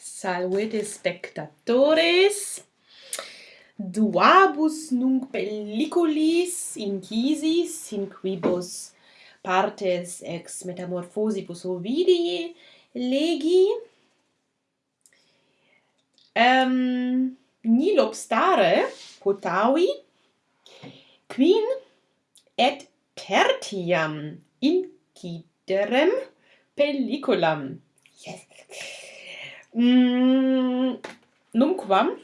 Salvete spectatores. Duabus nunc pelliculis incisis in quibus partes ex metamorphosibus Ovidii legi. Um, nil obstare potavi quin et tertiam inciderem pelliculam yes. Mm, numquam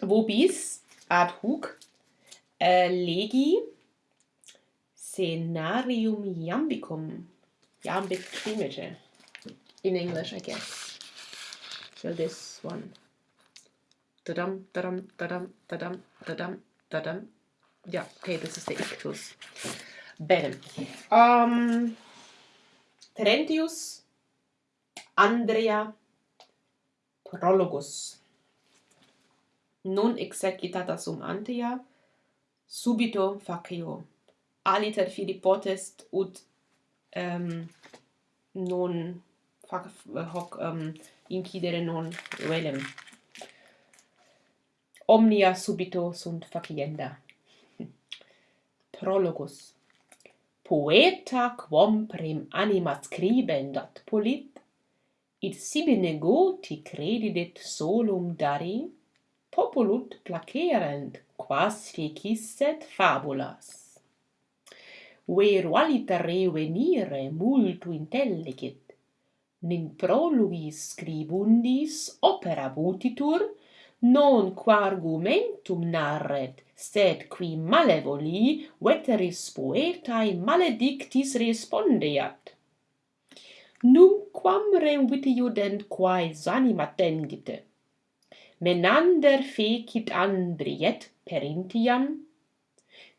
vobis ad hoc uh, legi scenarium iambicum iambic image in English, I guess. So this one. tadam tadam tadam tadam tadam tadam. Yeah, okay, this is the ictus. Bene. Um, Terentius, Andrea, prologus non exercitata sum antea subito facio aliter fili potest ut ehm, um, non fac hoc um, incidere non velem. Omnia subito sunt facienda. Prologus poeta quam prim anima scribendat polit id sibi negoti credidit solum dari, populut placerent quas fiecisset fabulas. Veru aliter revenire multu intelligit, nin prolugis scribundis opera butitur, non qua argumentum narret, sed qui malevoli veteris poetae maledictis respondeat numquam reuvitio iudent quae anima tendite. menander fecit andriet perintiam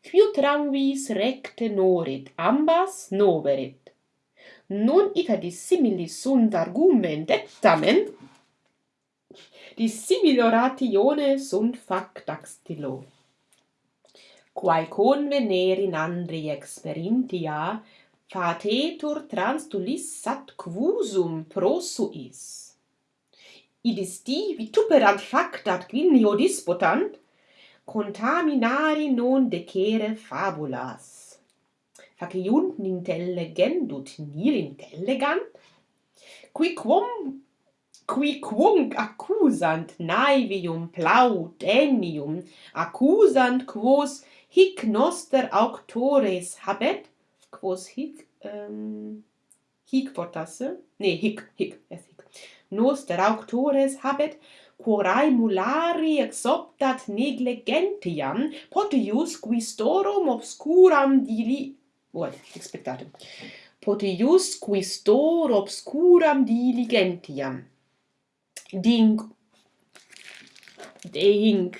quiu tramvis recte norit ambas noverit non ita dissimilis sunt argument et tamen dissimilor ratione sunt factaxtilo. quae convenere in andri experintia fatetur trans tulis sat quusum prosuis. Idis di vituperant factat quinio disputant, contaminari non decere fabulas. Faciunt intellegendut nil intellegant, quiquum qui quum accusant naivium plaudenium accusant quos hic noster auctores habet quos hic um, hic portasse? Ne hic hic es hic. Noster auctores habet quorae mulari exoptat negligentiam potius quistorum obscuram dili what expectatum. Potius quistor obscuram diligentiam. Ding ding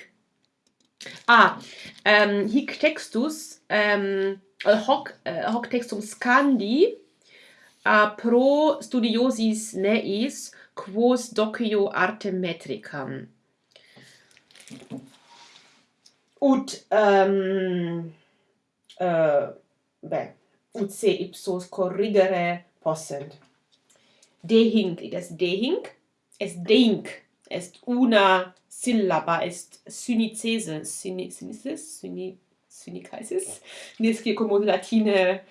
ah ähm, hic textus um, hoc uh, hoc textum scandi a pro studiosis neis quos docio arte metricam. Ut um, uh, beh ut se ipsos corrigere possent. Dehinc it est dehinc est dehinc est una syllaba est synicese synices syni syndicaisis, Nisci comod latine eh,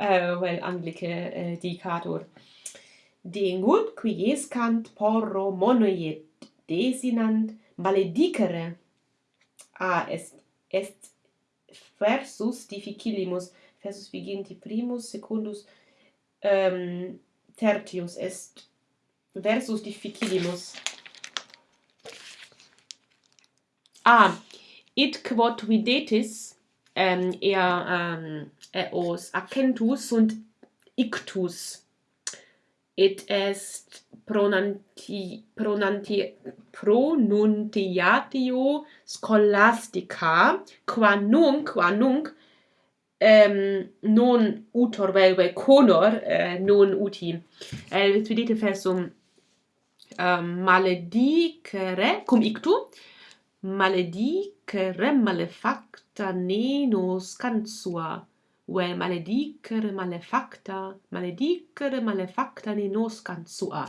uh, vel anglice eh, uh, dicatur. Dingut, qui escant porro monoiet desinant maledicere. A est est versus difficilimus versus viginti primus secundus um, tertius est versus difficilimus. A ah, it quod videtis ähm, eher ähm, äh, eos accentus und ictus. Et est pronanti, pronanti, pronuntiatio scholastica, qua nunc, qua nunc, ähm, non utor velve conor, äh, non uti. Äh, eh, vedete versum ähm, maledicere, cum ictu, maledicere malefacta neno cansua, vel maledicere malefacta maledicere malefacta neno cansua.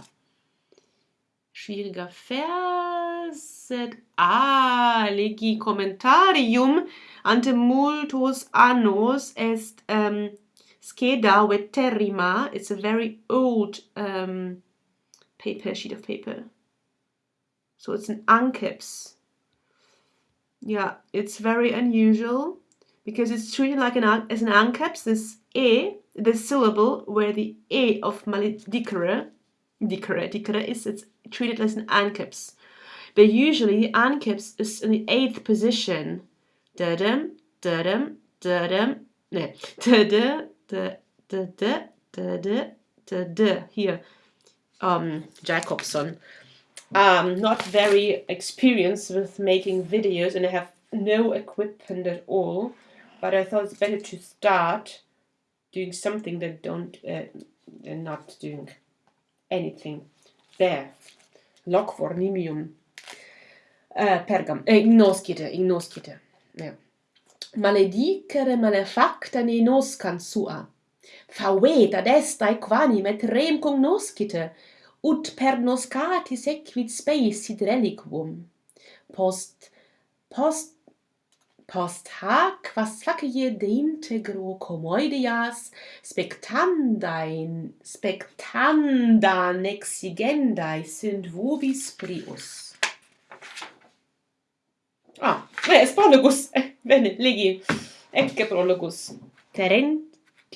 schwieriger vers sed a legi commentarium ante multos annos est um, Scheda Veterrima. It's a very old um, paper, sheet of paper. So it's an Ankeps. Yeah, it's very unusual because it's treated like an as an anceps. This e, the syllable where the e of maledicere, dicere, dicere is it's treated as an anceps. But usually the anceps is in the eighth position. Da-dum, da-dum, da-dum, no, da-da, da-da, da-da, da-da, here. Um, Jacobson. um, not very experienced with making videos and I have no equipment at all but I thought it's better to start doing something than don't uh, than not doing anything there. Loc vornimium. Uh, pergam. Eh, ignoscite ignoscite. Yeah. maledicere malefacta ne noscan sua. Faveta destae quanim et rem cognoscite ut per noscati sequit spei reliquum. Post post post hac vas facie de integro comoidias, spectandain spectandan exigendae sunt vobis prius. Ah, res prologus, bene, legi, ecce prologus. Terent,